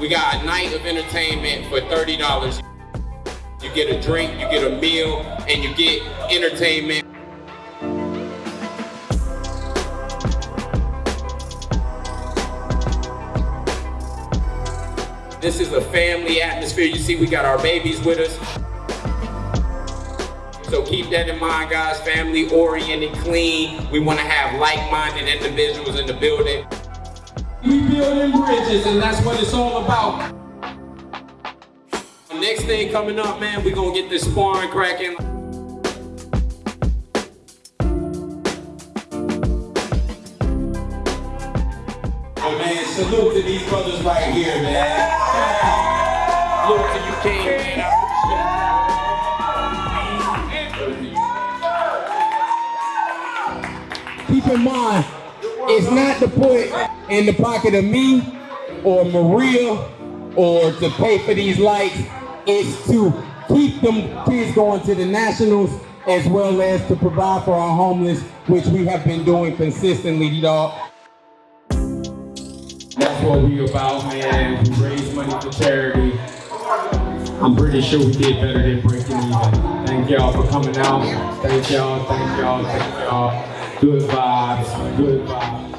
We got a night of entertainment for $30. You get a drink, you get a meal, and you get entertainment. This is a family atmosphere. You see, we got our babies with us. So keep that in mind, guys. Family oriented, clean. We want to have like-minded individuals in the building. We building bridges, and that's what it's all about. Next thing coming up, man, we're gonna get this sparring cracking. Oh man, salute to these brothers right here, man. Salute to you, King, man. keep in mind, it's not to put in the pocket of me or Maria or to pay for these lights. It's to keep them kids going to the nationals as well as to provide for our homeless, which we have been doing consistently, dog. That's what we about, man. We raise money for charity. I'm pretty sure we did better than breaking even. Thank y'all for coming out. Thank y'all, thank y'all, thank y'all. Good vibes, good vibes.